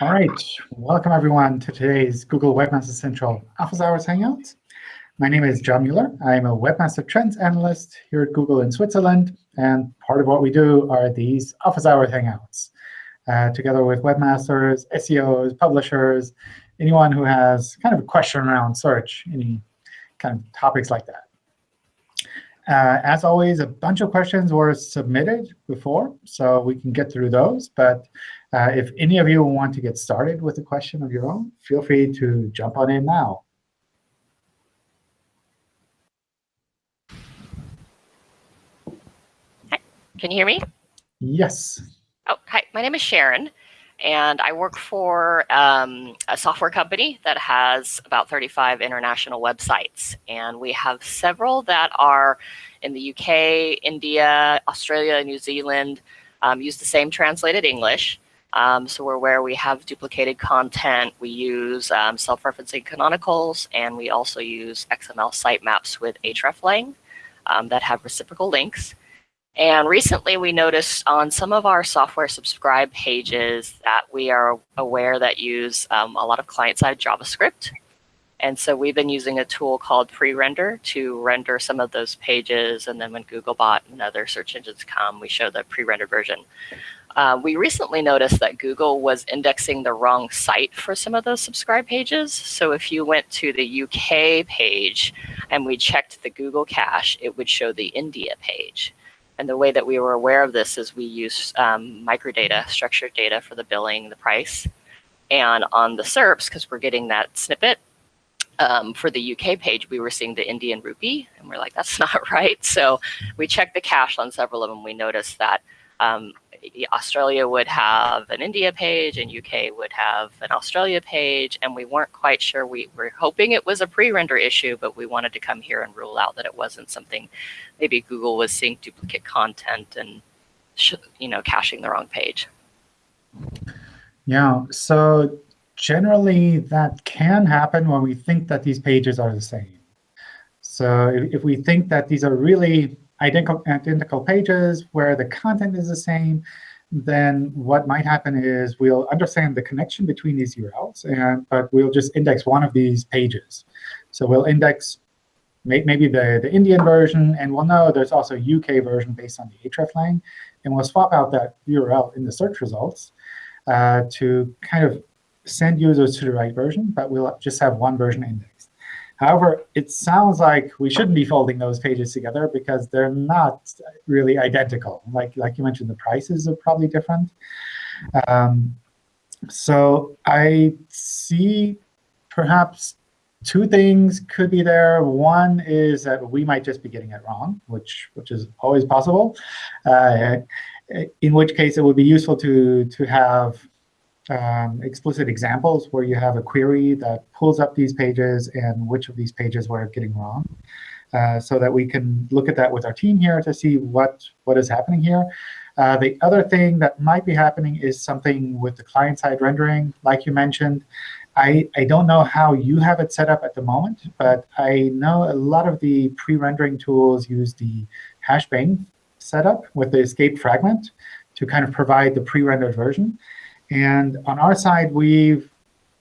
All right, welcome everyone to today's Google Webmaster Central Office Hours Hangouts. My name is John Mueller. I'm a Webmaster Trends Analyst here at Google in Switzerland. And part of what we do are these Office Hours Hangouts, uh, together with webmasters, SEOs, publishers, anyone who has kind of a question around search, any kind of topics like that. Uh, as always, a bunch of questions were submitted before, so we can get through those. But uh, if any of you want to get started with a question of your own, feel free to jump on in now. Hi, can you hear me? Yes. Oh, hi, my name is Sharon, and I work for um, a software company that has about 35 international websites. And we have several that are in the UK, India, Australia, New Zealand, um, use the same translated English. Um, so we're where we have duplicated content. We use um, self-referencing canonicals, and we also use XML sitemaps with hreflang um, that have reciprocal links. And recently we noticed on some of our software subscribe pages that we are aware that use um, a lot of client-side JavaScript. And so we've been using a tool called pre-render to render some of those pages. And then when Googlebot and other search engines come, we show the pre-rendered version. Uh, we recently noticed that Google was indexing the wrong site for some of those subscribe pages. So if you went to the UK page and we checked the Google cache, it would show the India page. And the way that we were aware of this is we use um, microdata, structured data for the billing, the price. And on the SERPs, because we're getting that snippet, um, for the UK page, we were seeing the Indian rupee, and we're like, that's not right. So we checked the cache on several of them. We noticed that um, Australia would have an India page and UK would have an Australia page, and we weren't quite sure. We were hoping it was a pre-render issue, but we wanted to come here and rule out that it wasn't something. Maybe Google was seeing duplicate content and you know caching the wrong page. Yeah. So generally, that can happen when we think that these pages are the same. So if, if we think that these are really identical, identical pages where the content is the same, then what might happen is we'll understand the connection between these URLs, and but we'll just index one of these pages. So we'll index maybe the, the Indian version, and we'll know there's also a UK version based on the hreflang, and we'll swap out that URL in the search results uh, to kind of send users to the right version, but we'll just have one version indexed. However, it sounds like we shouldn't be folding those pages together because they're not really identical. Like, like you mentioned, the prices are probably different. Um, so I see perhaps two things could be there. One is that we might just be getting it wrong, which, which is always possible, uh, in which case it would be useful to, to have um, explicit examples where you have a query that pulls up these pages and which of these pages we're getting wrong, uh, so that we can look at that with our team here to see what, what is happening here. Uh, the other thing that might be happening is something with the client-side rendering, like you mentioned. I, I don't know how you have it set up at the moment, but I know a lot of the pre-rendering tools use the hashbang setup with the escape fragment to kind of provide the pre-rendered version. And on our side, we've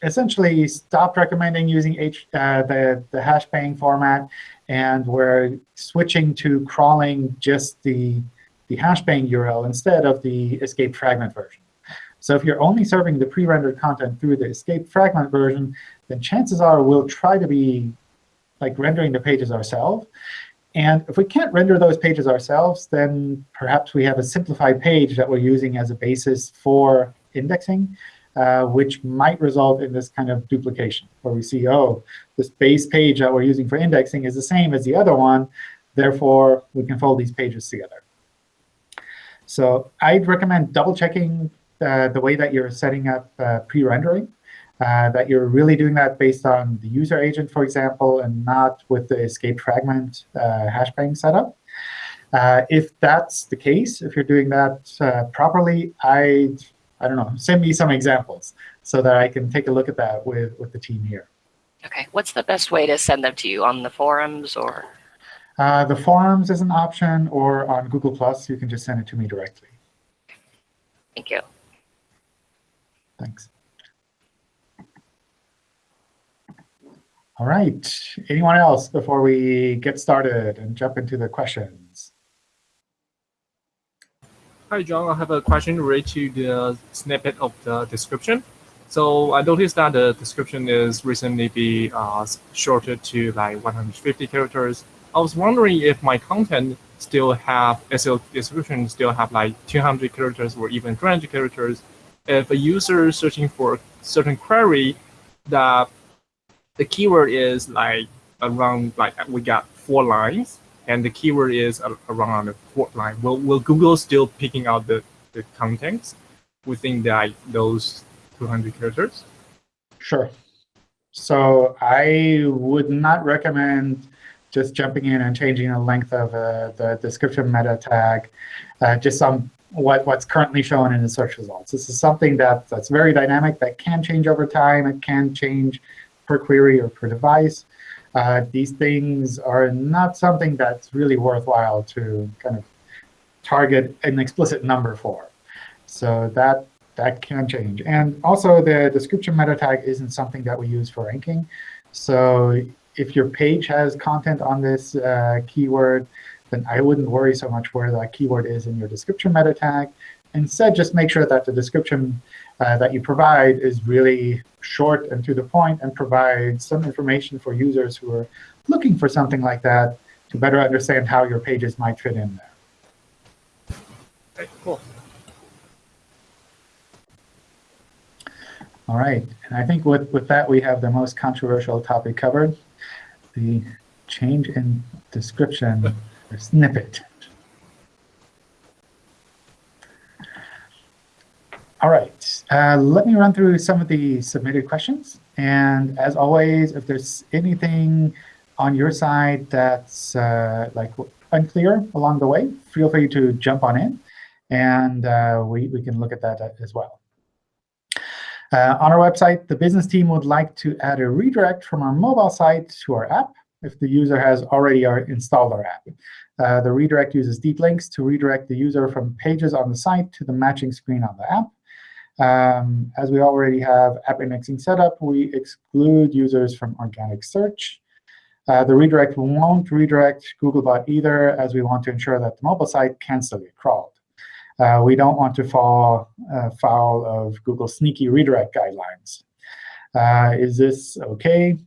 essentially stopped recommending using H, uh, the, the hashbang format, and we're switching to crawling just the, the hashbang URL instead of the escape fragment version. So if you're only serving the pre-rendered content through the escape fragment version, then chances are we'll try to be like rendering the pages ourselves. And if we can't render those pages ourselves, then perhaps we have a simplified page that we're using as a basis for indexing, uh, which might result in this kind of duplication, where we see, oh, this base page that we're using for indexing is the same as the other one. Therefore, we can fold these pages together. So I'd recommend double-checking uh, the way that you're setting up uh, pre-rendering, uh, that you're really doing that based on the user agent, for example, and not with the escape fragment uh, hashbang setup. Uh, if that's the case, if you're doing that uh, properly, I'd I don't know, send me some examples so that I can take a look at that with, with the team here. Okay, what's the best way to send them to you, on the forums or? Uh, the forums is an option, or on Google+, Plus, you can just send it to me directly. Thank you. Thanks. All right, anyone else before we get started and jump into the questions? Hi, John. I have a question related to the snippet of the description. So I noticed that the description is recently be uh, shorted to like 150 characters. I was wondering if my content still have SEO description still have like 200 characters or even 300 characters. If a user searching for certain query that the keyword is like around like we got four lines and the keyword is around the fourth line, will, will Google still picking out the, the contents within the, those 200 characters? Sure. So I would not recommend just jumping in and changing the length of uh, the description meta tag, uh, just some what, what's currently shown in the search results. This is something that, that's very dynamic, that can change over time. It can change per query or per device. Uh, these things are not something that's really worthwhile to kind of target an explicit number for. So that that can change. And also, the description meta tag isn't something that we use for ranking. So if your page has content on this uh, keyword, then I wouldn't worry so much where that keyword is in your description meta tag. Instead, just make sure that the description uh, that you provide is really short and to the point and provides some information for users who are looking for something like that to better understand how your pages might fit in there. Okay, cool. All right. And I think with, with that, we have the most controversial topic covered, the change in description snippet. All right. Uh, let me run through some of the submitted questions. And as always, if there's anything on your side that's uh, like unclear along the way, feel free to jump on in, and uh, we, we can look at that uh, as well. Uh, on our website, the business team would like to add a redirect from our mobile site to our app if the user has already installed our app. Uh, the redirect uses deep links to redirect the user from pages on the site to the matching screen on the app. Um, as we already have app indexing set up, we exclude users from organic search. Uh, the redirect won't redirect Googlebot either, as we want to ensure that the mobile site can still get crawled. Uh, we don't want to fall uh, foul of Google's sneaky redirect guidelines. Uh, is this OK?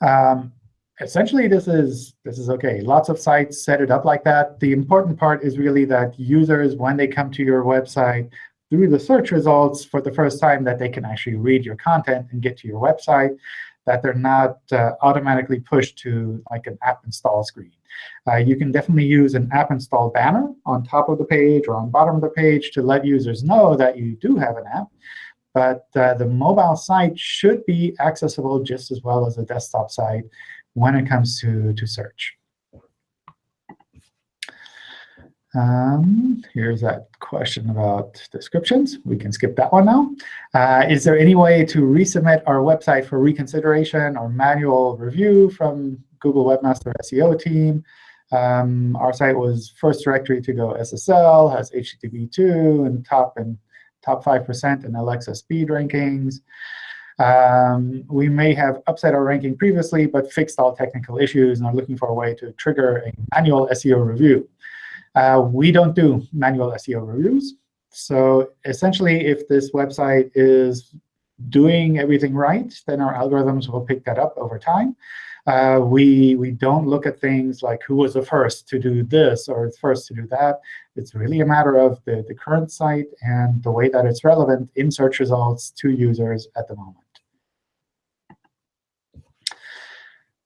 Um, essentially, this is this is OK. Lots of sites set it up like that. The important part is really that users, when they come to your website through the search results for the first time, that they can actually read your content and get to your website, that they're not uh, automatically pushed to like an app install screen. Uh, you can definitely use an app install banner on top of the page or on bottom of the page to let users know that you do have an app. But uh, the mobile site should be accessible just as well as the desktop site when it comes to, to search. Um, here's that question about descriptions. We can skip that one now. Uh, is there any way to resubmit our website for reconsideration or manual review from Google Webmaster SEO team. Um, our site was first directory to go SSL, has HTTP2 and top and top 5% in Alexa speed rankings. Um, we may have upset our ranking previously, but fixed all technical issues and are looking for a way to trigger a manual SEO review. Uh, we don't do manual SEO reviews. So essentially, if this website is doing everything right, then our algorithms will pick that up over time. Uh, we, we don't look at things like who was the first to do this or first to do that. It's really a matter of the, the current site and the way that it's relevant in search results to users at the moment.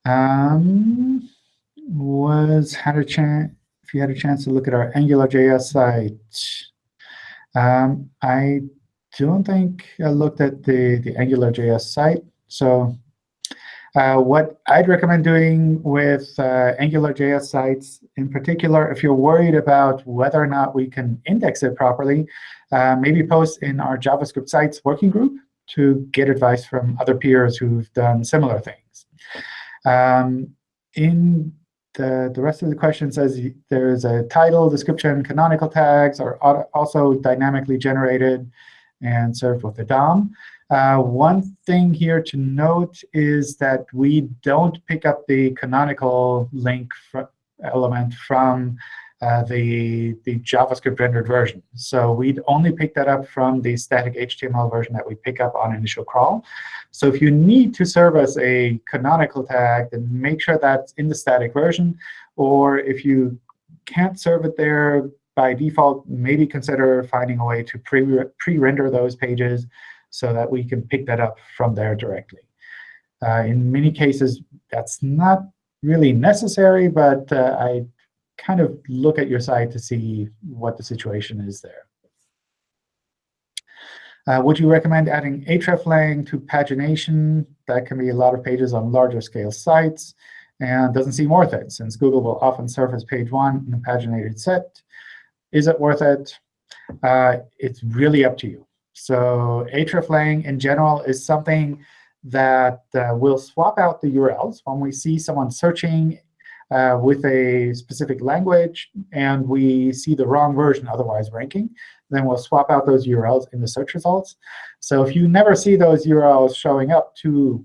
Um, was had a chance if you had a chance to look at our AngularJS site. Um, I don't think I looked at the, the AngularJS site. So uh, what I'd recommend doing with uh, AngularJS sites, in particular, if you're worried about whether or not we can index it properly, uh, maybe post in our JavaScript sites working group to get advice from other peers who've done similar things. Um, in the, the rest of the question says there's a title, description, canonical tags are also dynamically generated and served with the DOM. Uh, one thing here to note is that we don't pick up the canonical link fr element from uh, the, the JavaScript rendered version. So we'd only pick that up from the static HTML version that we pick up on initial crawl. So if you need to serve us a canonical tag, then make sure that's in the static version. Or if you can't serve it there by default, maybe consider finding a way to pre-render those pages so that we can pick that up from there directly. Uh, in many cases, that's not really necessary, but uh, I kind of look at your site to see what the situation is there. Uh, would you recommend adding hreflang to pagination? That can be a lot of pages on larger scale sites and doesn't seem worth it, since Google will often surface page one in a paginated set. Is it worth it? Uh, it's really up to you. So hreflang in general is something that uh, will swap out the URLs when we see someone searching uh, with a specific language and we see the wrong version otherwise ranking, then we'll swap out those URLs in the search results. So if you never see those URLs showing up to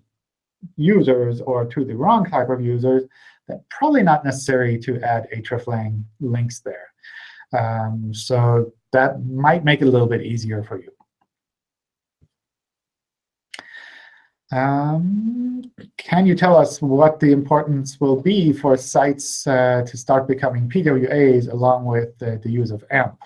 users or to the wrong type of users, then probably not necessary to add hreflang links there. Um, so that might make it a little bit easier for you. Um, can you tell us what the importance will be for sites uh, to start becoming PWAs along with the use of AMP?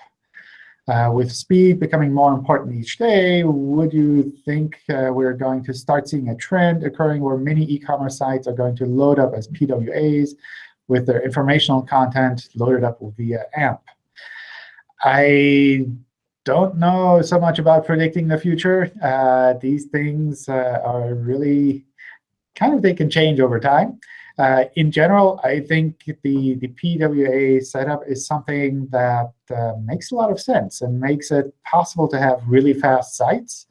Uh, with speed becoming more important each day, would you think uh, we're going to start seeing a trend occurring where many e-commerce sites are going to load up as PWAs with their informational content loaded up via AMP? I don't know so much about predicting the future. Uh, these things uh, are really kind of, they can change over time. Uh, in general, I think the, the PWA setup is something that uh, makes a lot of sense and makes it possible to have really fast sites.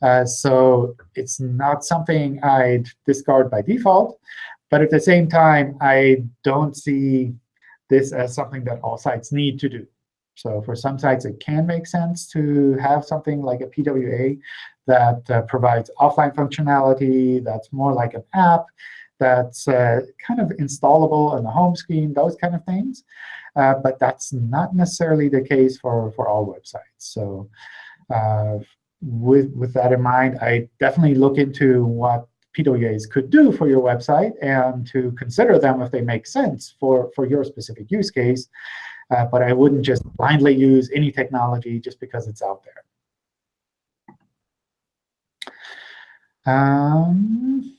Uh, so it's not something I'd discard by default. But at the same time, I don't see this as something that all sites need to do. So for some sites, it can make sense to have something like a PWA that uh, provides offline functionality, that's more like an app, that's uh, kind of installable on the home screen, those kind of things. Uh, but that's not necessarily the case for, for all websites. So uh, with, with that in mind, I definitely look into what PWAs could do for your website and to consider them if they make sense for, for your specific use case. Uh, but I wouldn't just blindly use any technology just because it's out there. Um,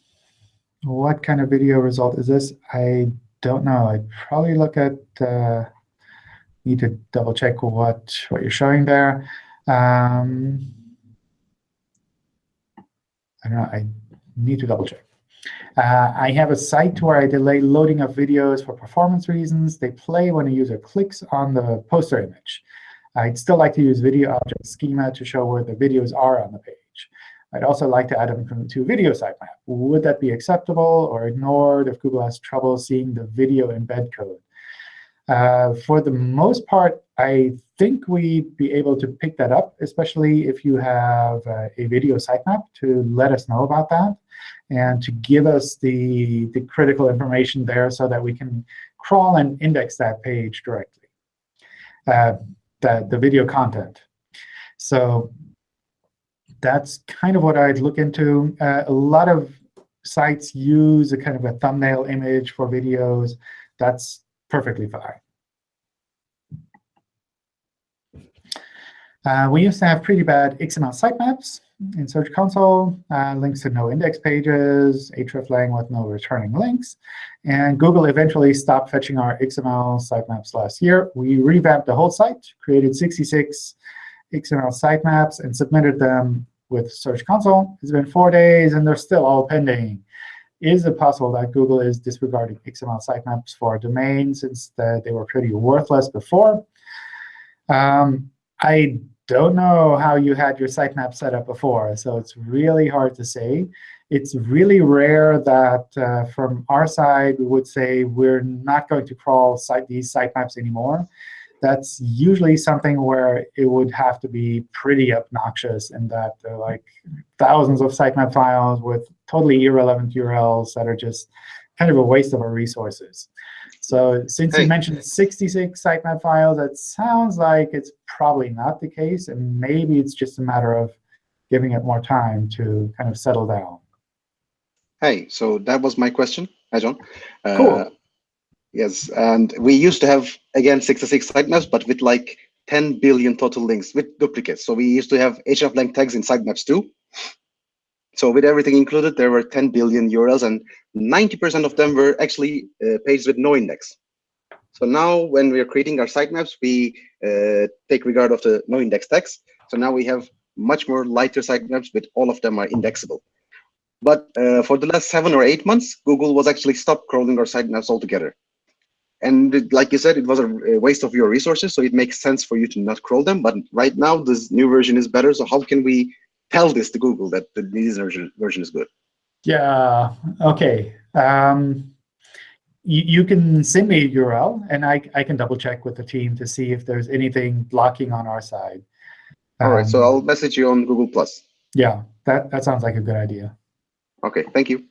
what kind of video result is this? I don't know. I'd probably look at, uh, need to double check what, what you're showing there. Um, I don't know. I need to double check. Uh, I have a site where I delay loading of videos for performance reasons. They play when a user clicks on the poster image. I'd still like to use video object schema to show where the videos are on the page. I'd also like to add them to video sitemap. Would that be acceptable or ignored if Google has trouble seeing the video embed code? Uh, for the most part, I think we'd be able to pick that up, especially if you have uh, a video sitemap to let us know about that and to give us the, the critical information there so that we can crawl and index that page directly, uh, the, the video content. So that's kind of what I'd look into. Uh, a lot of sites use a kind of a thumbnail image for videos. That's perfectly fine. Uh, we used to have pretty bad XML sitemaps in Search Console, uh, links to no index pages, hreflang with no returning links. And Google eventually stopped fetching our XML sitemaps last year. We revamped the whole site, created 66 XML sitemaps, and submitted them with Search Console. It's been four days, and they're still all pending. Is it possible that Google is disregarding XML sitemaps for domains since the, they were pretty worthless before? Um, I don't know how you had your sitemap set up before, so it's really hard to say. It's really rare that uh, from our side we would say we're not going to crawl site, these sitemaps anymore. that's usually something where it would have to be pretty obnoxious in that there are like thousands of sitemap files with totally irrelevant URLs that are just kind of a waste of our resources. So since Hey. you mentioned 66 sitemap files, that sounds like it's probably not the case. And maybe it's just a matter of giving it more time to kind of settle down. Hey, so that was my question. Hi, John. Uh, Cool. Yes, and we used to have, again, 66 sitemaps, but with like 10 billion total links with duplicates. So we used to have hreflang tags in sitemaps too. So with everything included, there were 10 billion URLs, and 90% of them were actually uh, pages with no index. So now when we are creating our sitemaps, we uh, take regard of the no index tags. So now we have much more lighter sitemaps, but all of them are indexable. But uh, for the last seven or eight months, Google was actually stopped crawling our sitemaps altogether. And it- like you said, it was a a waste of your resources, so it makes sense for you to not crawl them. But right now, this new version is better. So how can we tell this to Google that the this version version is good? Yeah, OK. Um, you, you can send me a URL, and I, I can double check with the team to see if there's anything blocking on our side. All right, so Um, I'll message you on Google Plus. Yeah, that, that sounds like a good idea. Okay, thank you.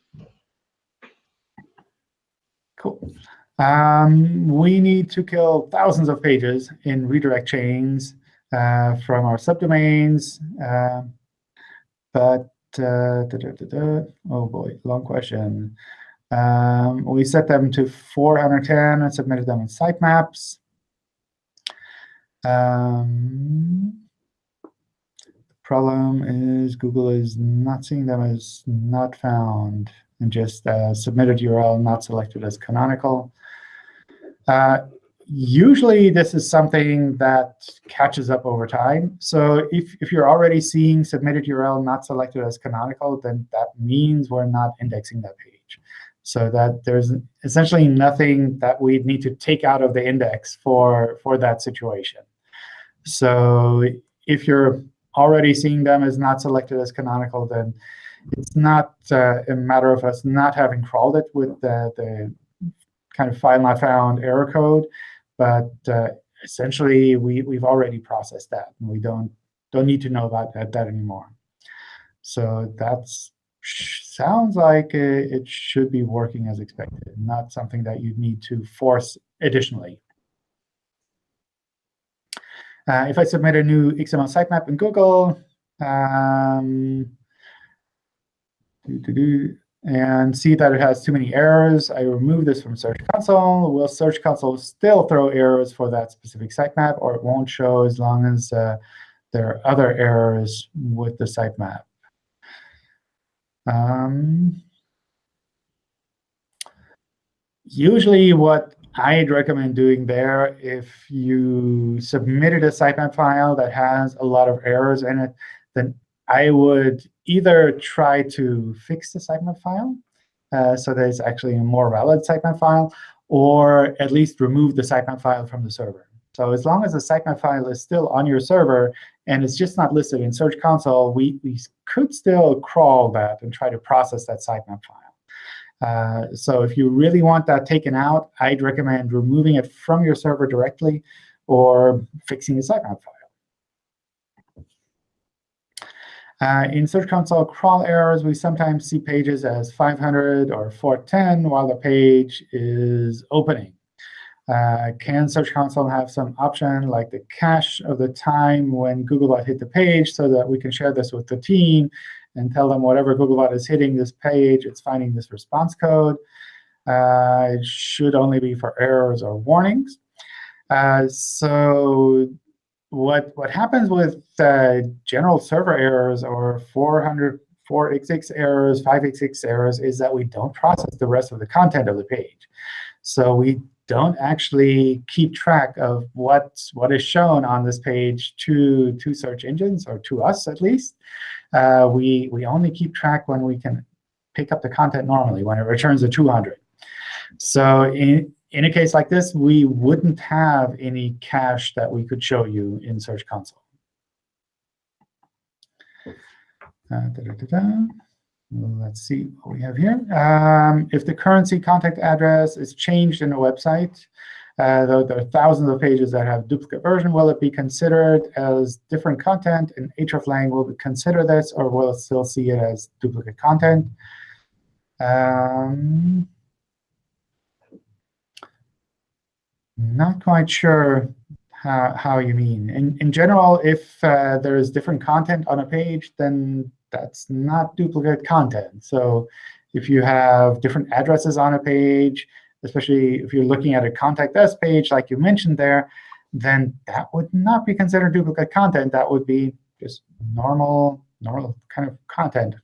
Cool. Um, we need to kill thousands of pages in redirect chains uh, from our subdomains. Um, but, uh, da, da, da, oh boy, long question. Um, we set them to 410 and submitted them in sitemaps. Um, the problem is Google is not seeing them as not found and just uh, submitted URL not selected as canonical. Uh, usually, this is something that catches up over time. So if, if you're already seeing submitted URL not selected as canonical, then that means we're not indexing that page. So that there's essentially nothing that we need to take out of the index for, for that situation. So if you're already seeing them as not selected as canonical, then it's not uh, a matter of us not having crawled it with the, the kind of file not found error code, but uh, essentially we, we've already processed that, and we don't don't need to know about that, that anymore. So that's sounds like uh, it should be working as expected, not something that you'd need to force additionally. Uh, if I submit a new XML sitemap in Google, um, and see that it has too many errors, I remove this from Search Console. Will Search Console still throw errors for that specific sitemap, or it won't show as long as uh, there are other errors with the sitemap? Um, usually what I'd recommend doing there, if you submitted a sitemap file that has a lot of errors in it, then I would either try to fix the sitemap file uh, so that it's actually a more valid sitemap file, or at least remove the sitemap file from the server. So as long as the sitemap file is still on your server and it's just not listed in Search Console, we, we could still crawl that and try to process that sitemap file. Uh, so if you really want that taken out, I'd recommend removing it from your server directly or fixing the sitemap file. Uh, in Search Console crawl errors, we sometimes see pages as 500 or 410 while the page is opening. Uh, can Search Console have some option like the cache of the time when Googlebot hit the page so that we can share this with the team and tell them whatever Googlebot is hitting this page, it's finding this response code. Uh, it should only be for errors or warnings. Uh, so what, what happens with uh, general server errors or 400, 4xx errors, 5xx errors is that we don't process the rest of the content of the page. So we don't actually keep track of what, what is shown on this page to, to search engines, or to us at least. Uh, we, we only keep track when we can pick up the content normally, when it returns a 200. So in, in a case like this, we wouldn't have any cache that we could show you in Search Console. Uh, da -da -da Let's see what we have here. Um, if the currency contact address is changed in a website, uh, though there are thousands of pages that have duplicate version, will it be considered as different content? And hreflang will consider this, or will it still see it as duplicate content? Um, not quite sure how, how you mean. In, in general, if uh, there is different content on a page, then that's not duplicate content. So if you have different addresses on a page, especially if you're looking at a contact us page like you mentioned there, then that would not be considered duplicate content. That would be just normal, normal kind of content.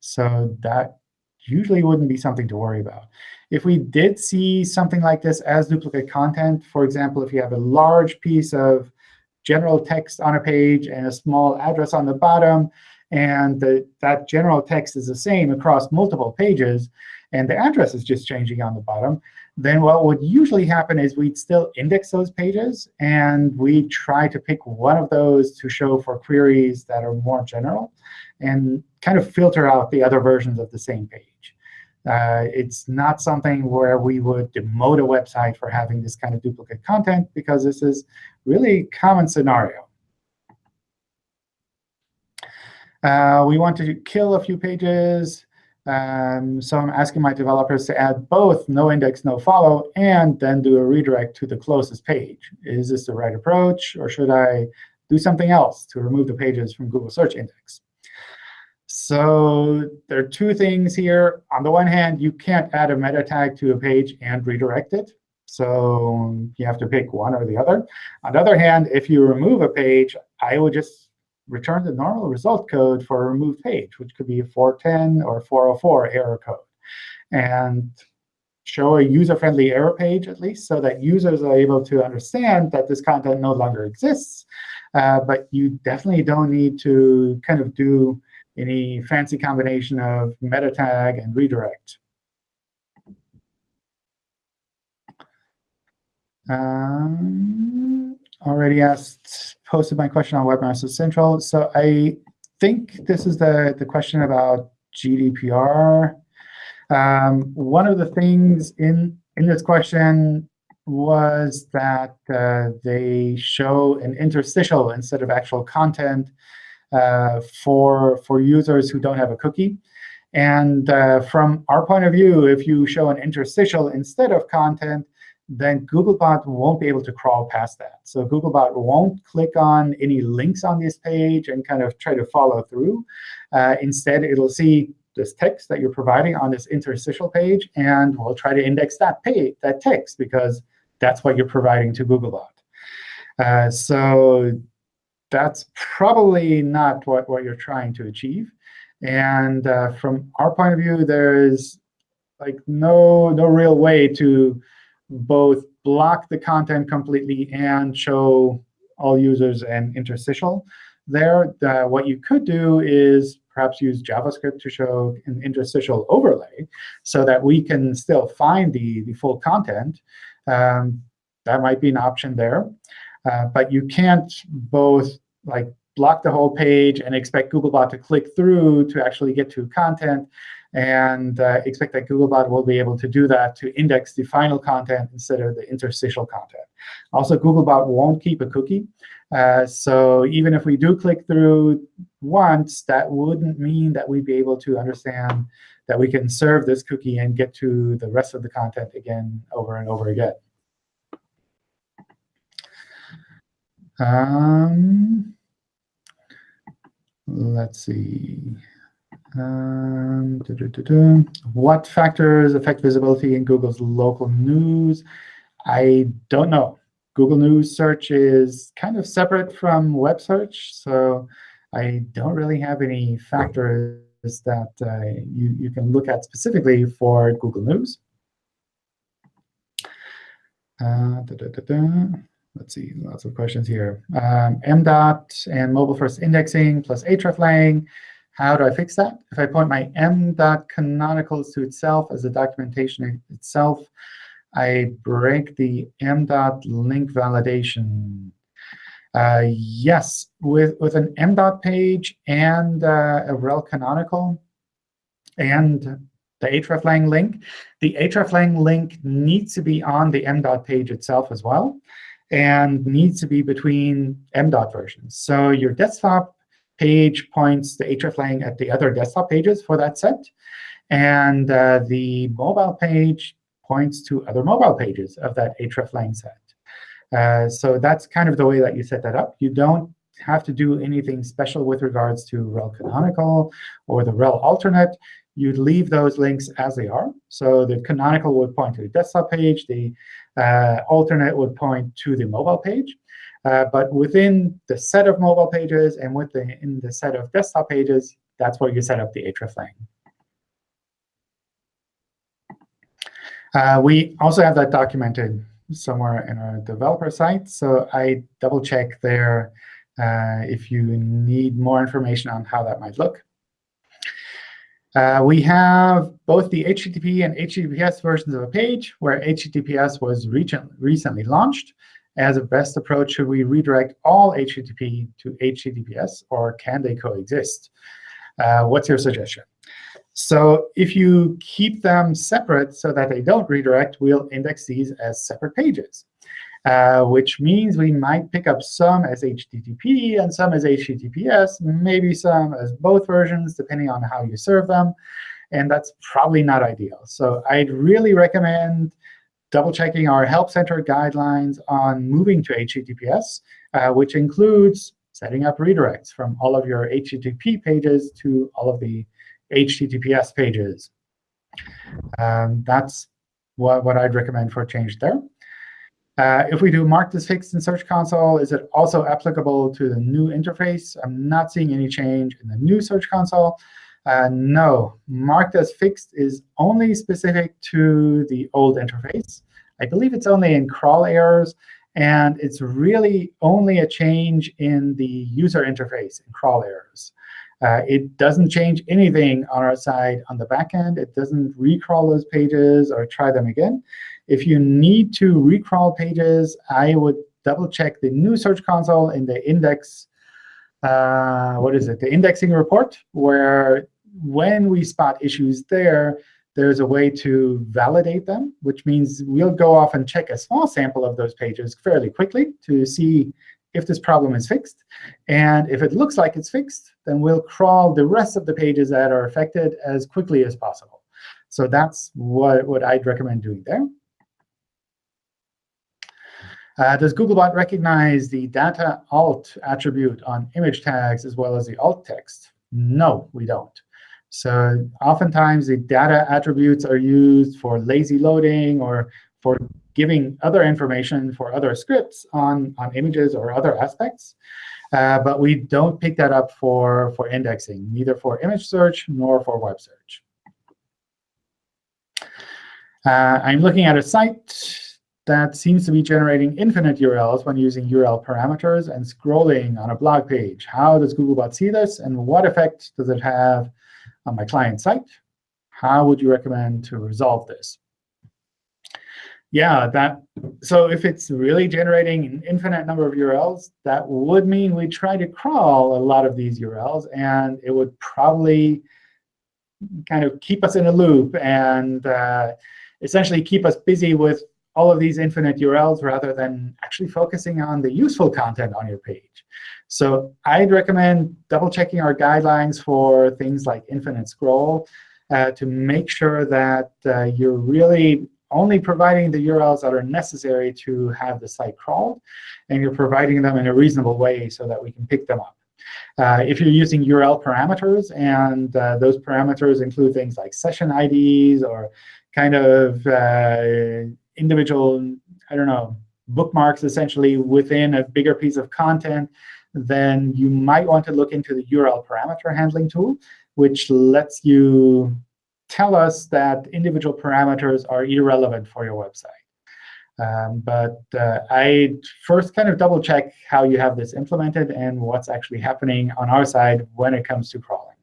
So that usually wouldn't be something to worry about. If we did see something like this as duplicate content, for example, if you have a large piece of general text on a page and a small address on the bottom, and the, that general text is the same across multiple pages, and the address is just changing on the bottom, then what would usually happen is we'd still index those pages, and we try to pick one of those to show for queries that are more general, and kind of filter out the other versions of the same page. Uh, it's not something where we would demote a website for having this kind of duplicate content, because this is really common scenario. Uh, we want to kill a few pages. Um, so I'm asking my developers to add both no index, no follow, and then do a redirect to the closest page. Is this the right approach, or should I do something else to remove the pages from Google Search Index? So there are two things here. On the one hand, you can't add a meta tag to a page and redirect it. So you have to pick one or the other. On the other hand, if you remove a page, I would just return the normal result code for a removed page, which could be a 410 or 404 error code. And show a user-friendly error page, at least, so that users are able to understand that this content no longer exists. Uh, but you definitely don't need to kind of do any fancy combination of meta tag and redirect. Um, already asked, posted my question on Webmaster Central. So I think this is the, the question about GDPR. Um, one of the things in, in this question was that uh, they show an interstitial instead of actual content for, for users who don't have a cookie. And uh, from our point of view, if you show an interstitial instead of content, then Googlebot won't be able to crawl past that. So Googlebot won't click on any links on this page and kind of try to follow through. Uh, instead, it'll see this text that you're providing on this interstitial page, and we'll try to index that page, that text, because that's what you're providing to Googlebot. Uh, so that's probably not what, what you're trying to achieve. And uh, from our point of view, there is like no no real way to both block the content completely and show all users an interstitial there. Uh, what you could do is perhaps use JavaScript to show an interstitial overlay so that we can still find the, the full content. Um, that might be an option there. Uh, but you can't both like block the whole page and expect Googlebot to click through to actually get to content and uh, expect that Googlebot will be able to do that to index the final content instead of the interstitial content. Also, Googlebot won't keep a cookie. Uh, so even if we do click through once, that wouldn't mean that we'd be able to understand that we can serve this cookie and get to the rest of the content again over and over again. Um, let's see. Um, What factors affect visibility in Google's local news? I don't know. Google News search is kind of separate from web search, so I don't really have any factors that uh, you, you can look at specifically for Google News. Uh, Let's see, lots of questions here. Um, MDOT and mobile first indexing plus hreflang. How do I fix that? If I point my m.canonicals to itself as a documentation itself, I break the m.link validation. Uh, yes, with, with an m. page and uh, a rel canonical and the hreflang link. The hreflang link needs to be on the m.dot page itself as well and needs to be between m.dot versions. So your desktop page points the hreflang at the other desktop pages for that set. And uh, the mobile page points to other mobile pages of that hreflang set. Uh, so that's kind of the way that you set that up. You don't have to do anything special with regards to rel canonical or the rel alternate. You'd leave those links as they are. So the canonical would point to the desktop page. The alternate would point to the mobile page. Uh, but within the set of mobile pages and within the set of desktop pages, that's where you set up the hreflang. Uh, we also have that documented somewhere in our developer site. So I double check there uh, if you need more information on how that might look. Uh, we have both the HTTP and HTTPS versions of a page, where HTTPS was recently launched. As a best approach, should we redirect all HTTP to HTTPS, or can they coexist? Uh, what's your suggestion? So if you keep them separate so that they don't redirect, we'll index these as separate pages, uh, which means we might pick up some as HTTP and some as HTTPS, maybe some as both versions, depending on how you serve them. And that's probably not ideal. So I'd really recommend double-checking our Help Center guidelines on moving to HTTPS, uh, which includes setting up redirects from all of your HTTP pages to all of the HTTPS pages. Um, that's what, what I'd recommend for change there. Uh, if we do mark this fixed in Search Console, is it also applicable to the new interface? I'm not seeing any change in the new Search Console. Uh, no, marked as fixed is only specific to the old interface. I believe it's only in crawl errors. And it's really only a change in the user interface in crawl errors. Uh, it doesn't change anything on our side on the back end. It doesn't recrawl those pages or try them again. If you need to recrawl pages, I would double check the new Search Console in the index, uh, what is it, the indexing report, where when we spot issues there, there's a way to validate them, which means we'll go off and check a small sample of those pages fairly quickly to see if this problem is fixed. And if it looks like it's fixed, then we'll crawl the rest of the pages that are affected as quickly as possible. So that's what, what I'd recommend doing there. Uh, does Googlebot recognize the data alt attribute on image tags as well as the alt text? No, we don't. So oftentimes, the data attributes are used for lazy loading or for giving other information for other scripts on, on images or other aspects. Uh, but we don't pick that up for, for indexing, neither for image search nor for web search. Uh, I'm looking at a site that seems to be generating infinite URLs when using URL parameters and scrolling on a blog page. How does Googlebot see this, and what effect does it have on my client site? How would you recommend to resolve this? yeah, that so if it's really generating an infinite number of URLs, that would mean we try to crawl a lot of these URLs, and it would probably kind of keep us in a loop and uh, essentially keep us busy with all of these infinite URLs rather than actually focusing on the useful content on your page. So I'd recommend double-checking our guidelines for things like infinite scroll uh, to make sure that uh, you're really only providing the URLs that are necessary to have the site crawled, and you're providing them in a reasonable way so that we can pick them up. Uh, if you're using URL parameters, and uh, those parameters include things like session IDs or kind of uh, individual, I don't know, bookmarks essentially within a bigger piece of content, then you might want to look into the URL parameter handling tool, which lets you tell us that individual parameters are irrelevant for your website. Um, but uh, I first kind of double check how you have this implemented and what's actually happening on our side when it comes to crawling.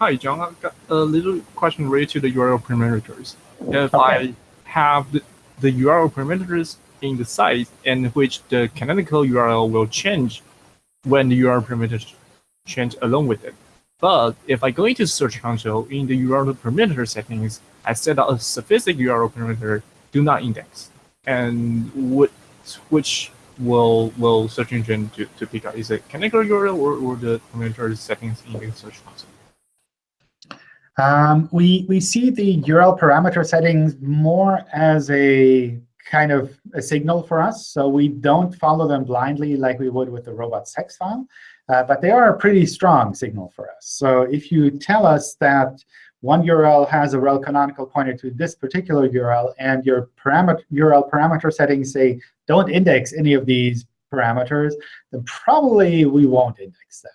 Hi, John. I've got a little question related to the URL parameters. If. I have the, the URL parameters in the site in which the canonical URL will change when the URL parameters change along with it. But if I go into Search Console in the URL parameter settings, I set out a specific URL parameter do not index. And what, which will will search engine to, to pick up? Is it canonical URL or, or the parameter settings in the Search Console? Um, we, we see the URL parameter settings more as a kind of a signal for us. So we don't follow them blindly like we would with the robots text file. Uh, but they are a pretty strong signal for us. So if you tell us that one URL has a rel canonical pointer to this particular URL, and your URL parameter settings say don't index any of these parameters, then probably we won't index that.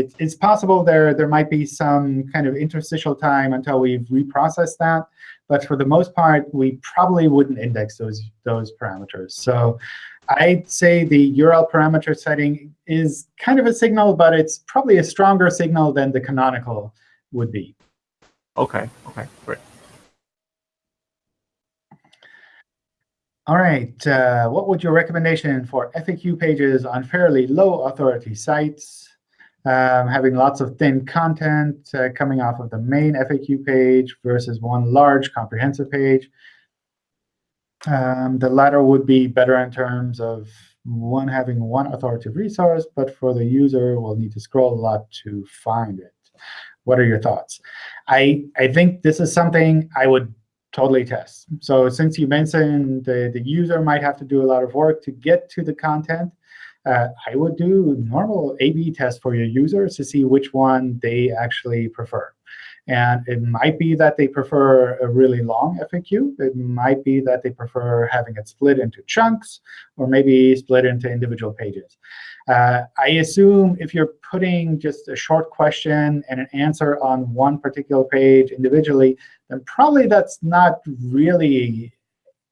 It, it's possible there, there might be some kind of interstitial time until we've reprocessed that. But for the most part, we probably wouldn't index those, those parameters. So I'd say the URL parameter setting is kind of a signal, but it's probably a stronger signal than the canonical would be. OK, OK, great. All right. Uh, what would your recommendation for FAQ pages on fairly low authority sites, um, having lots of thin content uh, coming off of the main FAQ page versus one large comprehensive page? Um, the latter would be better in terms of one having one authoritative resource, but for the user, we'll need to scroll a lot to find it. What are your thoughts? I, I think this is something I would totally test. So since you mentioned the, the user might have to do a lot of work to get to the content, uh, I would do normal A-B test for your users to see which one they actually prefer. And it might be that they prefer a really long FAQ. It might be that they prefer having it split into chunks, or maybe split into individual pages. Uh, I assume if you're putting just a short question and an answer on one particular page individually, then probably that's not really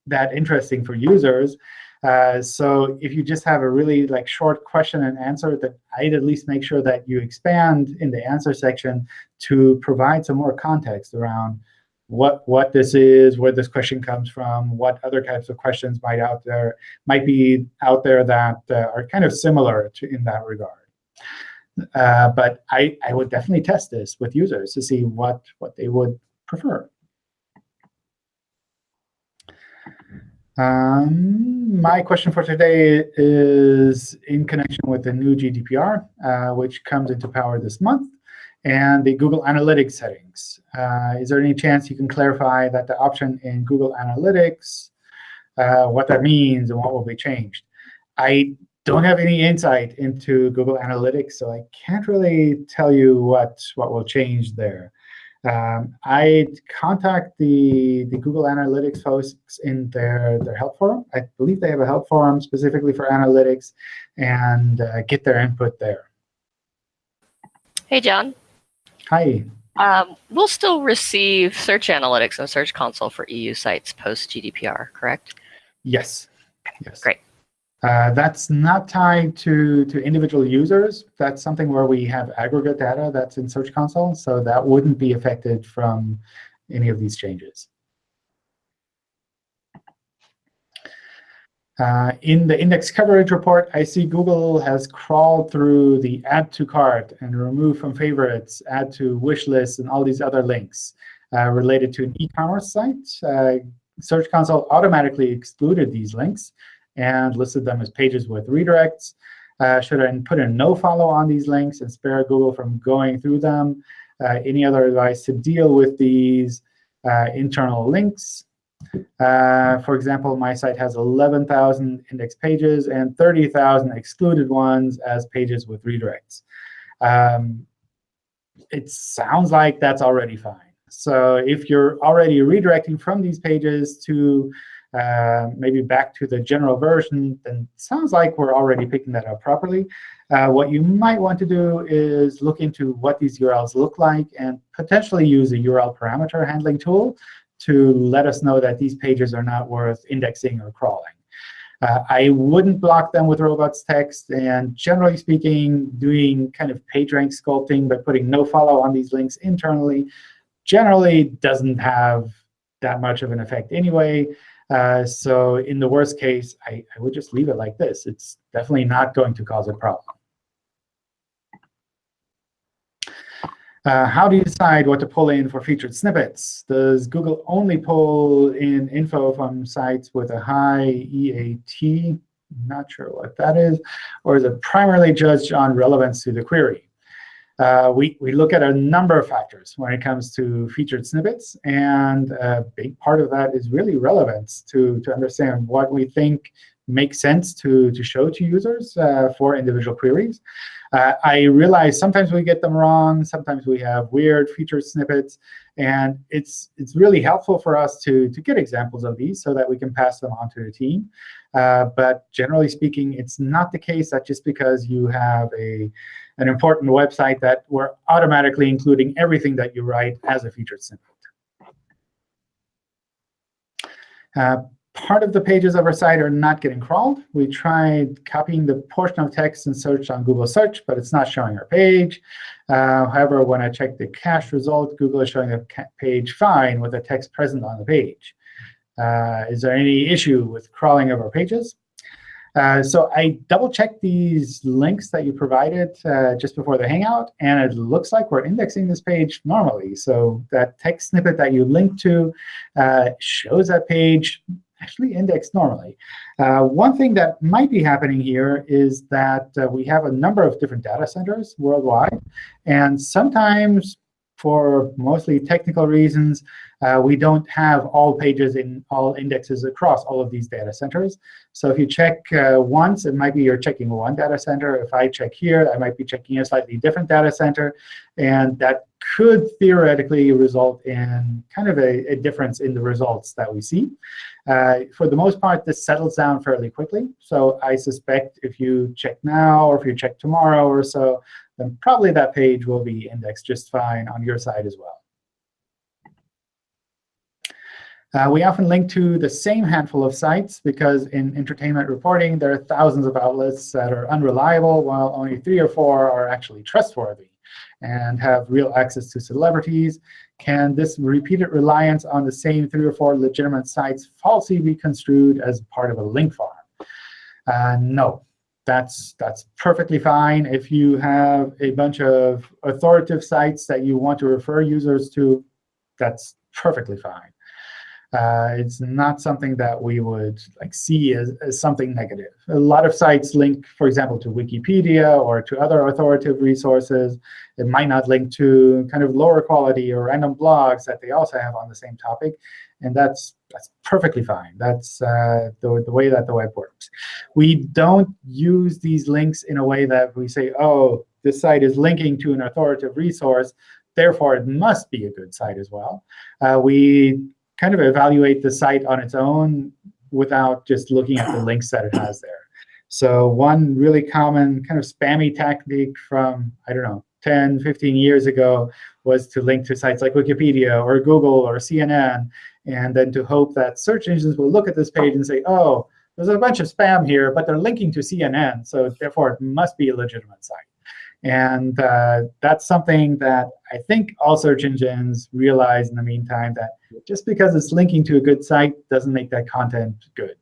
that interesting for users. Uh, so if you just have a really like short question and answer, that I'd at least make sure that you expand in the answer section to provide some more context around what what this is, where this question comes from, what other types of questions might out there might be out there that uh, are kind of similar to in that regard. Uh, but I, I would definitely test this with users to see what what they would prefer. Um, my question for today is in connection with the new GDPR, uh, which comes into power this month, and the Google Analytics settings. Uh, is there any chance you can clarify that the option in Google Analytics, uh, what that means and what will be changed? I don't have any insight into Google Analytics, so I can't really tell you what, what will change there. Um, I contact the, the Google Analytics folks in their, their help forum. I believe they have a help forum specifically for analytics and uh, get their input there. Hey, John. Hi. Um, we'll still receive Search Analytics and Search Console for EU sites post GDPR, correct? Yes. Yes. Great. Uh, that's not tied to, to individual users. That's something where we have aggregate data that's in Search Console. So that wouldn't be affected from any of these changes. Uh, in the index coverage report, I see Google has crawled through the add to cart and remove from favorites, add to wish list, and all these other links uh, related to an e-commerce site. Uh, Search Console automatically excluded these links and listed them as pages with redirects. Uh, should I put a no follow on these links and spare Google from going through them? Uh, any other advice to deal with these uh, internal links? Uh, for example, my site has 11,000 index pages and 30,000 excluded ones as pages with redirects. Um, it sounds like that's already fine. So if you're already redirecting from these pages to uh, maybe back to the general version, then sounds like we're already picking that up properly. Uh, what you might want to do is look into what these URLs look like and potentially use a URL parameter handling tool to let us know that these pages are not worth indexing or crawling. Uh, I wouldn't block them with robots text. And generally speaking, doing kind of PageRank sculpting by putting no follow on these links internally generally doesn't have that much of an effect anyway. Uh, so in the worst case, I, I would just leave it like this. It's definitely not going to cause a problem. Uh, how do you decide what to pull in for featured snippets? Does Google only pull in info from sites with a high EAT? Not sure what that is. Or is it primarily judged on relevance to the query? Uh, we, we look at a number of factors when it comes to featured snippets. And a big part of that is really relevance to, to understand what we think makes sense to, to show to users uh, for individual queries. Uh, I realize sometimes we get them wrong. Sometimes we have weird featured snippets. And it's, it's really helpful for us to, to get examples of these so that we can pass them on to the team. Uh, but generally speaking, it's not the case that just because you have a, an important website that we're automatically including everything that you write as a featured snippet. Uh, part of the pages of our site are not getting crawled. We tried copying the portion of text and search on Google Search, but it's not showing our page. Uh, however, when I check the cache result, Google is showing the page fine with the text present on the page. Uh, is there any issue with crawling of our pages? Uh, so I double-checked these links that you provided uh, just before the Hangout, and it looks like we're indexing this page normally. So that text snippet that you linked to uh, shows that page actually indexed normally. Uh, one thing that might be happening here is that uh, we have a number of different data centers worldwide. And sometimes, for mostly technical reasons, uh, we don't have all pages in all indexes across all of these data centers. So if you check uh, once, it might be you're checking one data center. If I check here, I might be checking a slightly different data center. And that could theoretically result in kind of a, a difference in the results that we see. Uh, for the most part, this settles down fairly quickly. So I suspect if you check now or if you check tomorrow or so, then probably that page will be indexed just fine on your side as well. Uh, we often link to the same handful of sites because in entertainment reporting, there are thousands of outlets that are unreliable, while only three or four are actually trustworthy and have real access to celebrities. Can this repeated reliance on the same three or four legitimate sites falsely be construed as part of a link farm? Uh, no, that's, that's perfectly fine. If you have a bunch of authoritative sites that you want to refer users to, that's perfectly fine. Uh, it's not something that we would like see as, as something negative. A lot of sites link, for example, to Wikipedia or to other authoritative resources. It might not link to kind of lower quality or random blogs that they also have on the same topic. And that's, that's perfectly fine. That's uh, the, the way that the web works. We don't use these links in a way that we say, oh, this site is linking to an authoritative resource. Therefore, it must be a good site as well. Uh, we kind of evaluate the site on its own without just looking at the links that it has there. So one really common kind of spammy tactic from, I don't know, 10, 15 years ago was to link to sites like Wikipedia or Google or CNN, and then to hope that search engines will look at this page and say, oh, there's a bunch of spam here, but they're linking to CNN, so therefore it must be a legitimate site. And uh, that's something that I think all search engines realize in the meantime, that just because it's linking to a good site doesn't make that content good.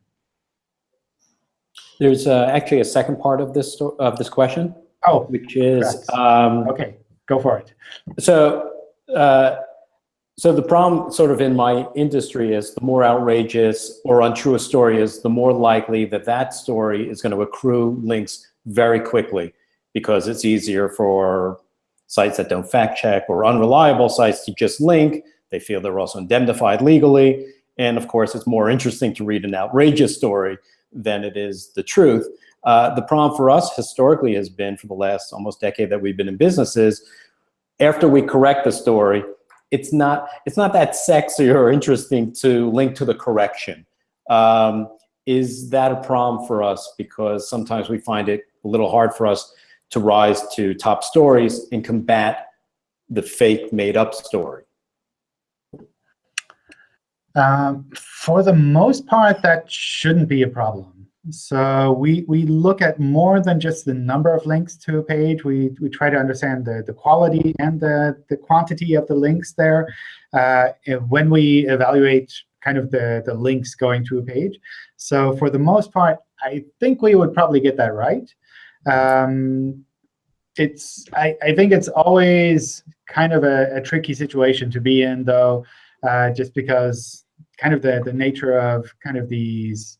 There's uh, actually a second part of this of this question. Oh, which is um, okay. Go for it. So, uh, so the problem, sort of in my industry, is the more outrageous or untrue a story is, the more likely that that story is going to accrue links very quickly because it's easier for sites that don't fact check or unreliable sites to just link. They feel they're also indemnified legally. And of course, it's more interesting to read an outrageous story than it is the truth. Uh, the problem for us historically has been for the last almost decade that we've been in business is after we correct the story, it's not, it's not that sexy or interesting to link to the correction. Um, is that a problem for us? Because sometimes we find it a little hard for us to rise to top stories and combat the fake made-up story? Um, for the most part, that shouldn't be a problem. So we, we look at more than just the number of links to a page. We, we try to understand the, the quality and the, the quantity of the links there uh, when we evaluate kind of the, the links going to a page. So for the most part, I think we would probably get that right. Um, it's I, I think it's always kind of a, a tricky situation to be in, though, uh, just because kind of the, the nature of kind of these,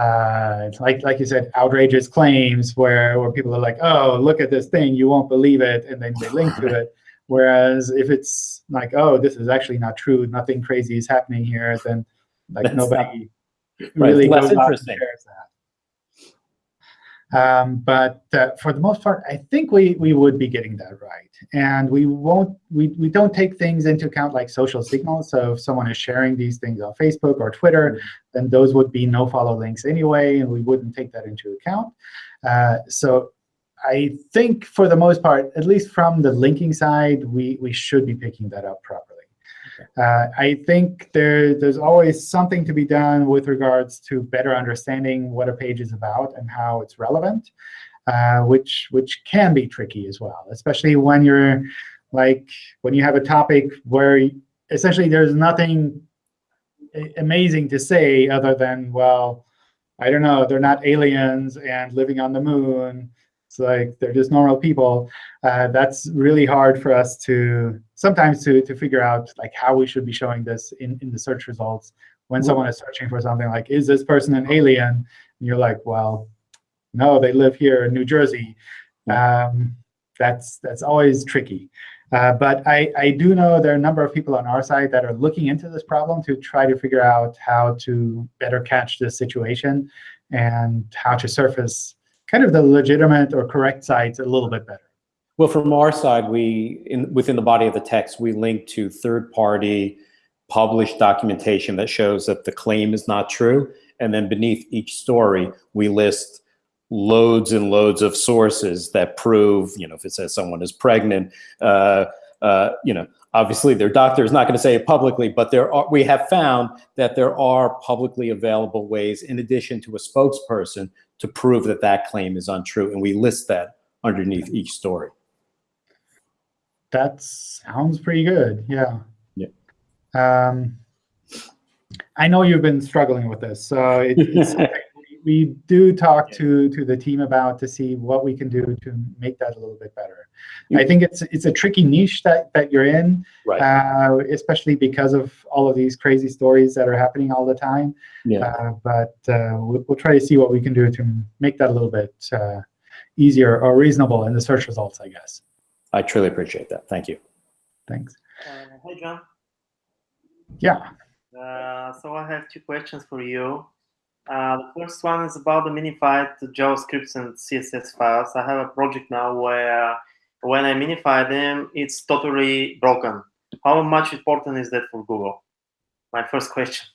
uh, like like you said, outrageous claims where, where people are like, oh, look at this thing, you won't believe it, and then they link to it. Whereas if it's like, oh, this is actually not true, nothing crazy is happening here, then like That's nobody Right, really less out and interesting. that. Um, but uh, for the most part, I think we we would be getting that right, and we won't we we don't take things into account like social signals. So if someone is sharing these things on Facebook or Twitter, then those would be no follow links anyway, and we wouldn't take that into account. Uh, so I think for the most part, at least from the linking side, we we should be picking that up properly. Uh, I think there, there's always something to be done with regards to better understanding what a page is about and how it's relevant, uh, which which can be tricky as well, especially when you're like when you have a topic where essentially there's nothing amazing to say other than well, I don't know, they're not aliens and living on the moon. It's like they're just normal people. Uh, that's really hard for us to sometimes to to figure out like how we should be showing this in in the search results when someone is searching for something like is this person an alien? And you're like, well, no, they live here in New Jersey. Um, that's that's always tricky. Uh, but I, I do know there are a number of people on our side that are looking into this problem to try to figure out how to better catch this situation and how to surface kind of the legitimate or correct sites a little bit better. Well, from our side, we in, within the body of the text, we link to third-party published documentation that shows that the claim is not true, and then beneath each story, we list loads and loads of sources that prove, you know, if it says someone is pregnant, uh, uh, you know, obviously their doctor is not going to say it publicly, but there are, we have found that there are publicly available ways, in addition to a spokesperson, to prove that that claim is untrue, and we list that underneath each story. That sounds pretty good. Yeah. Yeah. Um, I know you've been struggling with this, so it, it's we, we do talk to to the team about to see what we can do to make that a little bit better. I think it's it's a tricky niche that that you're in, Right. uh, especially because of all of these crazy stories that are happening all the time. Yeah. Uh, but uh, we'll, we'll try to see what we can do to make that a little bit uh, easier or reasonable in the search results, I guess. I truly appreciate that. Thank you. Thanks. Uh, Hi, John. Yeah. Uh, so I have two questions for you. Uh, the first one is about the minified JavaScript and CSS files. I have a project now where when I minify them, it's totally broken. How much important is that for Google? My first question.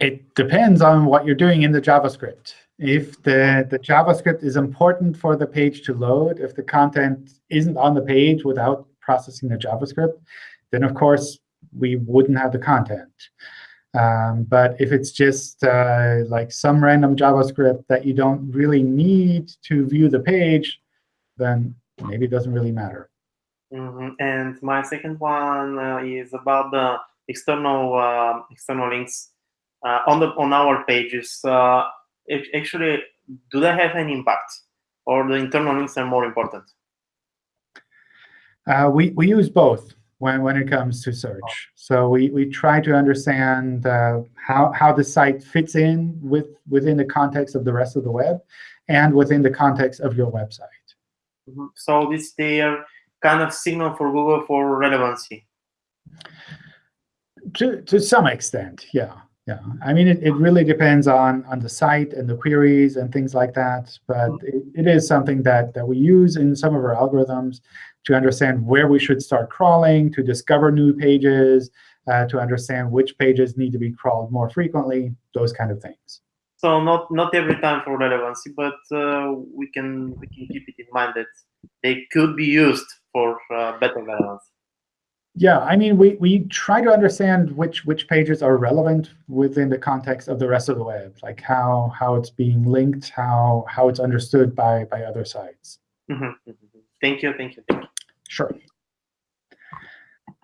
It depends on what you're doing in the JavaScript. If the, the JavaScript is important for the page to load, if the content isn't on the page without processing the JavaScript, then of course we wouldn't have the content. Um, but if it's just uh, like some random JavaScript that you don't really need to view the page, then maybe it doesn't really matter. Mhm. And my second one uh, is about the external uh, external links uh, on the on our pages. Uh, actually, do they have any impact, or the internal links are more important? Uh, we, we use both when, when it comes to search. So we, we try to understand uh, how, how the site fits in with, within the context of the rest of the web and within the context of your website. Mhm. So this their kind of signal for Google for relevancy. To, to some extent, yeah. Yeah, I mean, it, it really depends on, on the site and the queries and things like that. But it, it is something that, that we use in some of our algorithms to understand where we should start crawling, to discover new pages, uh, to understand which pages need to be crawled more frequently, those kind of things. So not not every time for relevancy, but uh, we can we can keep it in mind that they could be used for uh, better relevance. Yeah, I mean, we, we try to understand which which pages are relevant within the context of the rest of the web, like how how it's being linked, how how it's understood by by other sites. Mhm, mhm. Thank you, thank you, thank you. Sure.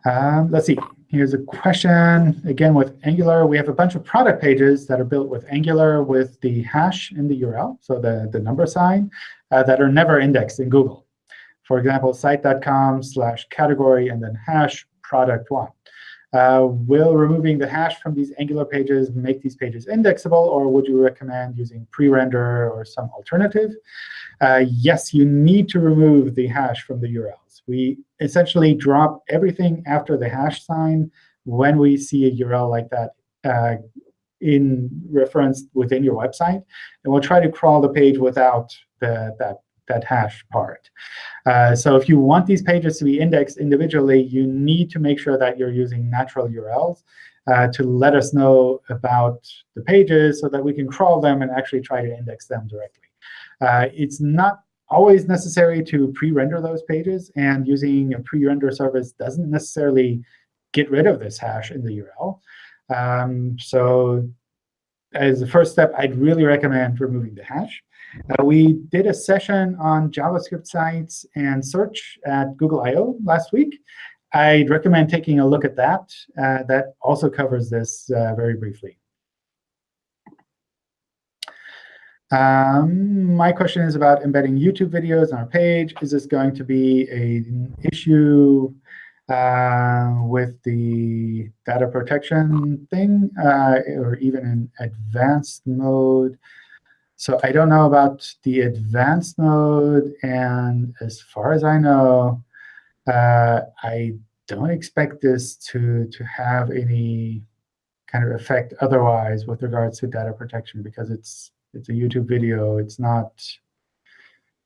Um, let's see. Here's a question again with Angular. We have a bunch of product pages that are built with Angular with the hash in the URL, so the the number sign, uh, that are never indexed in Google. For example, site.com slash category and then hash product one. Uh, will removing the hash from these Angular pages make these pages indexable, or would you recommend using pre-render or some alternative? Uh, yes, you need to remove the hash from the URLs. We essentially drop everything after the hash sign when we see a URL like that uh, in reference within your website. And we'll try to crawl the page without the, that that hash part. Uh, so if you want these pages to be indexed individually, you need to make sure that you're using natural URLs uh, to let us know about the pages so that we can crawl them and actually try to index them directly. Uh, it's not always necessary to pre-render those pages, and using a pre-render service doesn't necessarily get rid of this hash in the URL. Um, so as the first step, I'd really recommend removing the hash. Uh, we did a session on JavaScript sites and search at Google I.O. last week. I'd recommend taking a look at that. Uh, that also covers this uh, very briefly. Um, my question is about embedding YouTube videos on our page. Is this going to be an issue uh, with the data protection thing, uh, or even in advanced mode? So I don't know about the advanced mode. And as far as I know, uh, I don't expect this to, to have any kind of effect otherwise with regards to data protection because it's it's a YouTube video. It's not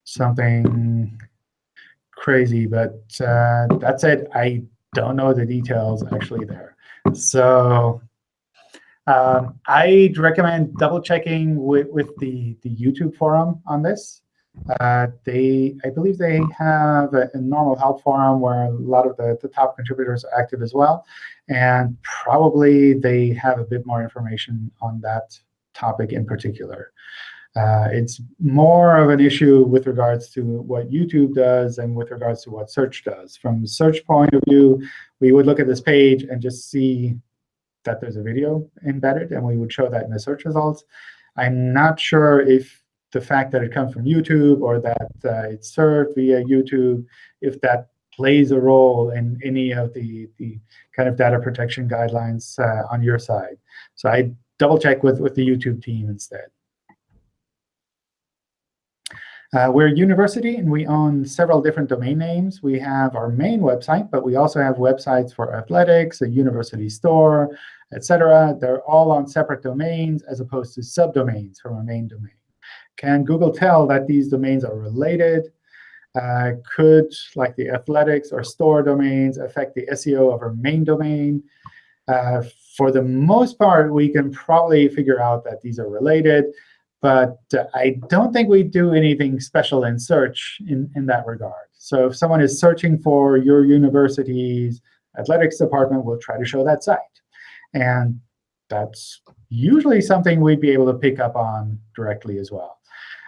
something crazy. But uh, that said, I don't know the details actually there. So um, I'd recommend double checking with, with the, the YouTube forum on this. Uh, they, I believe they have a, a, normal help forum where a lot of the, the top contributors are active as well. And probably they have a bit more information on that topic in particular. Uh, it's more of an issue with regards to what YouTube does and with regards to what search does. From search point of view, we would look at this page and just see that there's a video embedded, and we would show that in the search results. I'm not sure if the fact that it comes from YouTube or that uh, it's served via YouTube, if that plays a role in any of the, the kind of data protection guidelines uh, on your side. So I double check with, with the YouTube team instead. Uh, we're a university, and we own several different domain names. We have our main website, but we also have websites for athletics, a university store, etc. They're all on separate domains as opposed to subdomains from our main domain. Can Google tell that these domains are related? Uh, could, like the athletics or store domains, affect the SEO of our main domain? Uh, for the most part, we can probably figure out that these are related. But uh, I don't think we do anything special in search in, in that regard. So if someone is searching for your university's athletics department, we'll try to show that site. And that's usually something we'd be able to pick up on directly as well.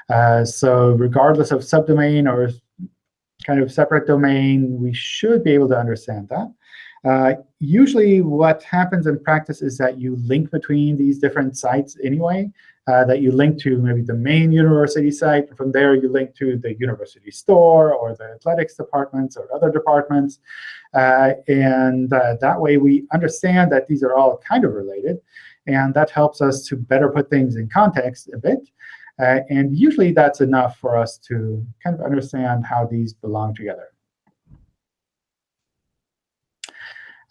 Uh, so regardless of subdomain or kind of separate domain, we should be able to understand that. Uh, usually what happens in practice is that you link between these different sites anyway, uh, that you link to maybe the main university site. From there, you link to the university store or the athletics departments or other departments. Uh, and uh, that way, we understand that these are all kind of related. And that helps us to better put things in context a bit. Uh, and usually, that's enough for us to kind of understand how these belong together.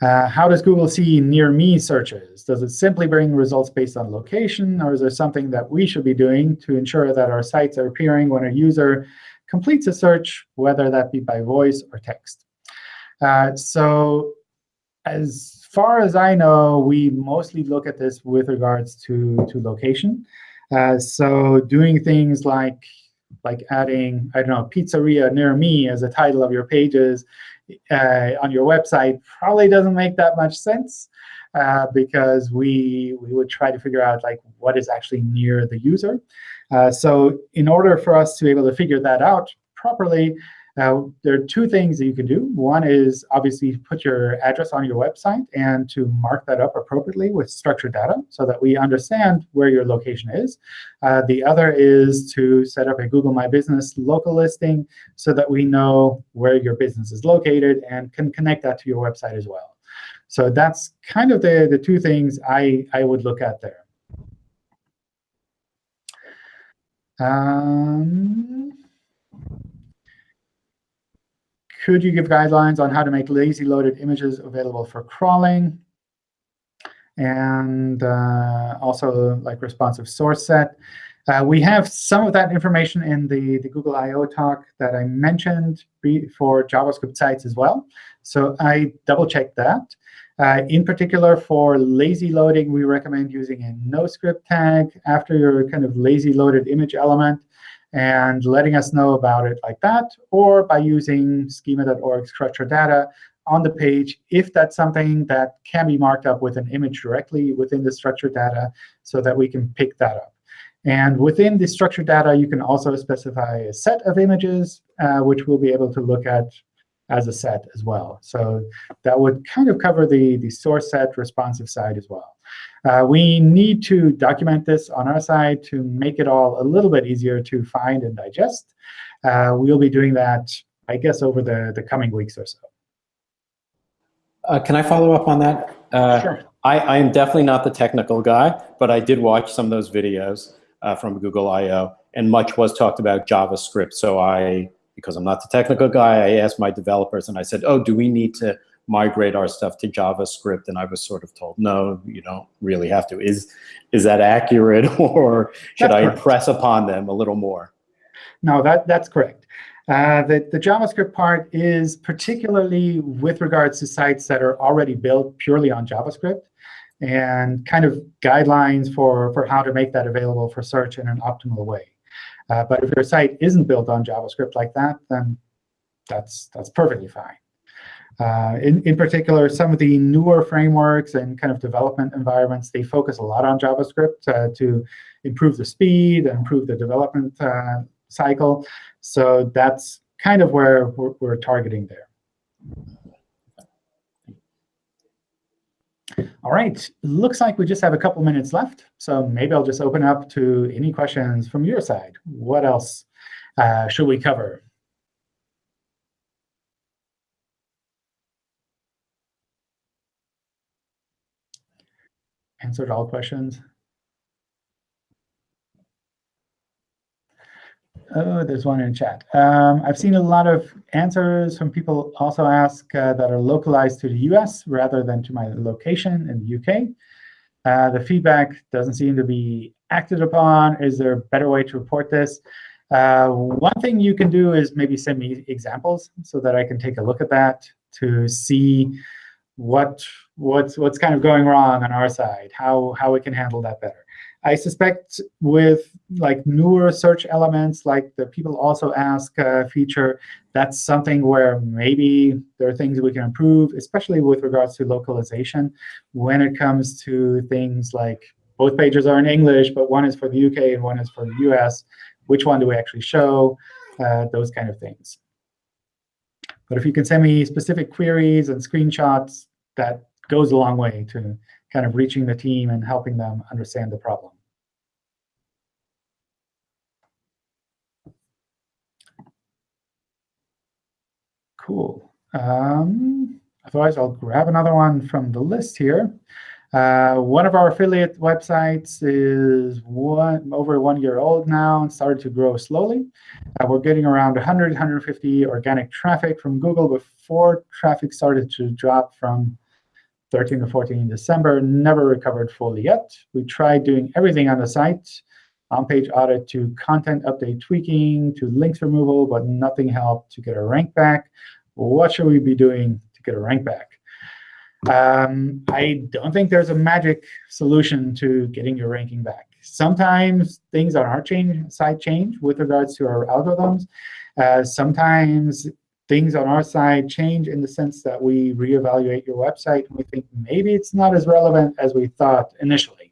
Uh, how does Google see near me searches? Does it simply bring results based on location, or is there something that we should be doing to ensure that our sites are appearing when a user completes a search, whether that be by voice or text? Uh, so as far as I know, we mostly look at this with regards to, to location. Uh, so doing things like like adding, I don't know, pizzeria near me as a title of your pages uh, on your website probably doesn't make that much sense uh, because we, we would try to figure out like what is actually near the user. Uh, so in order for us to be able to figure that out properly, Now, there are two things that you can do. One is obviously put your address on your website and to mark that up appropriately with structured data so that we understand where your location is. Uh, the other is to set up a Google My Business local listing so that we know where your business is located and can connect that to your website as well. So that's kind of the, the two things I, I would look at there. Um, could you give guidelines on how to make lazy loaded images available for crawling? And uh, also like responsive source set. Uh, we have some of that information in the, the Google I.O. talk that I mentioned for JavaScript sites as well. So I double-checked that. Uh, in particular, for lazy loading, we recommend using a NoScript tag after your kind of lazy loaded image element and letting us know about it like that, or by using schema.org structured data on the page if that's something that can be marked up with an image directly within the structured data so that we can pick that up. And within the structured data, you can also specify a set of images, uh, which we'll be able to look at as a set as well. So that would kind of cover the, the source set responsive side as well. Uh, we need to document this on our side to make it all a little bit easier to find and digest. Uh, we'll be doing that, I guess, over the, the coming weeks or so. Uh, can I follow up on that? Uh, sure. I, I, am definitely not the technical guy, but I did watch some of those videos uh, from Google I.O., and much was talked about JavaScript. So I because I'm not the technical guy, I asked my developers and I said, oh, do we need to migrate our stuff to JavaScript? And I was sort of told, no, you don't really have to. Is, is that accurate or should that's I correct. impress upon them a little more? No, that, that's correct. Uh, the, the JavaScript part is particularly with regards to sites that are already built purely on JavaScript and kind of guidelines for, for how to make that available for search in an optimal way. Uh, but if your site isn't built on JavaScript like that, then that's, that's perfectly fine. Uh, in, in particular, some of the newer frameworks and kind of development environments, they focus a lot on JavaScript uh, to improve the speed and improve the development uh, cycle. So that's kind of where we're, we're targeting there. All right, looks like we just have a couple minutes left. So maybe I'll just open up to any questions from your side. What else uh, should we cover? Answered all questions. Oh, there's one in chat. Um, I've seen a lot of answers from people also ask uh, that are localized to the US rather than to my location in the UK. Uh, the feedback doesn't seem to be acted upon. Is there a better way to report this? Uh, one thing you can do is maybe send me examples so that I can take a look at that to see what what's what's kind of going wrong on our side, how how we can handle that better. I suspect with like newer search elements, like the people also ask uh, feature, that's something where maybe there are things we can improve, especially with regards to localization. When it comes to things like both pages are in English, but one is for the UK and one is for the US, which one do we actually show? Uh, those kind of things. But if you can send me specific queries and screenshots, that goes a long way to kind of reaching the team and helping them understand the problem. Cool. Um, otherwise, I'll grab another one from the list here. Uh, one of our affiliate websites is one, over one year old now and started to grow slowly. Uh, we're getting around 100, 150 organic traffic from Google before traffic started to drop from 13 to 14 in December, never recovered fully yet. We tried doing everything on the site, on-page audit to content update tweaking to links removal, but nothing helped to get a rank back what should we be doing to get a rank back? Um, I don't think there's a magic solution to getting your ranking back. Sometimes things on our change, side change with regards to our algorithms. Uh, sometimes things on our side change in the sense that we reevaluate your website and we think maybe it's not as relevant as we thought initially.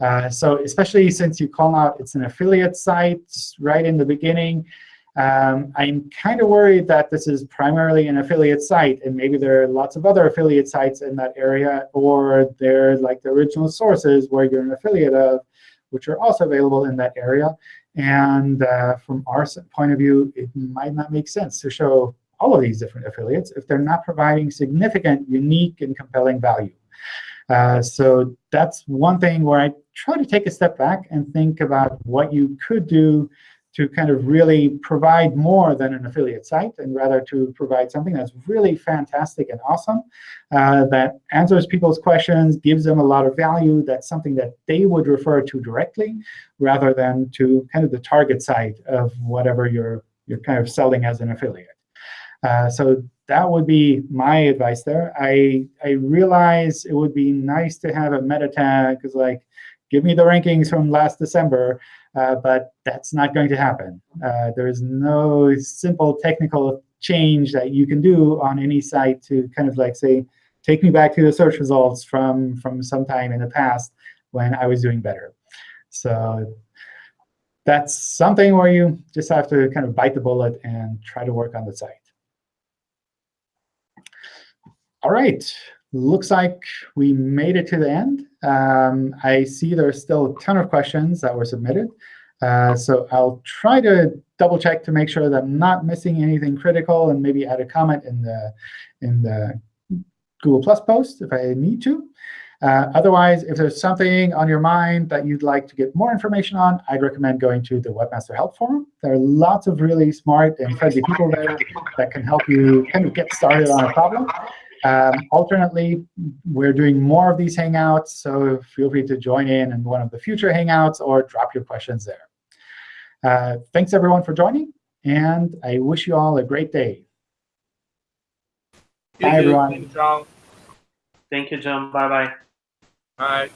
Uh, so especially since you call out it's an affiliate site right in the beginning, Um, I'm kind of worried that this is primarily an affiliate site, and maybe there are lots of other affiliate sites in that area, or they're like the original sources where you're an affiliate of, which are also available in that area. And uh, from our point of view, it might not make sense to show all of these different affiliates if they're not providing significant, unique, and compelling value. Uh, so that's one thing where I try to take a step back and think about what you could do to kind of really provide more than an affiliate site, and rather to provide something that's really fantastic and awesome, uh, that answers people's questions, gives them a lot of value, that's something that they would refer to directly, rather than to kind of the target site of whatever you're, you're kind of selling as an affiliate. Uh, so that would be my advice there. I, I realize it would be nice to have a meta tag, because like, give me the rankings from last December, uh, but that's not going to happen. Uh, there is no simple technical change that you can do on any site to kind of like say, take me back to the search results from, from some time in the past when I was doing better. So that's something where you just have to kind of bite the bullet and try to work on the site. All right, looks like we made it to the end. Um, I see there's still a ton of questions that were submitted. Uh, so I'll try to double check to make sure that I'm not missing anything critical and maybe add a comment in the, in the Google Plus post if I need to. Uh, otherwise, if there's something on your mind that you'd like to get more information on, I'd recommend going to the Webmaster Help Forum. There are lots of really smart and friendly people there that can help you kind of get started on a problem. Um, alternately, we're doing more of these Hangouts, so feel free to join in in one of the future Hangouts or drop your questions there. Uh, thanks, everyone, for joining, and I wish you all a great day. Bye, you, everyone. Thank you, John. Thank you, John. Bye-bye. Bye.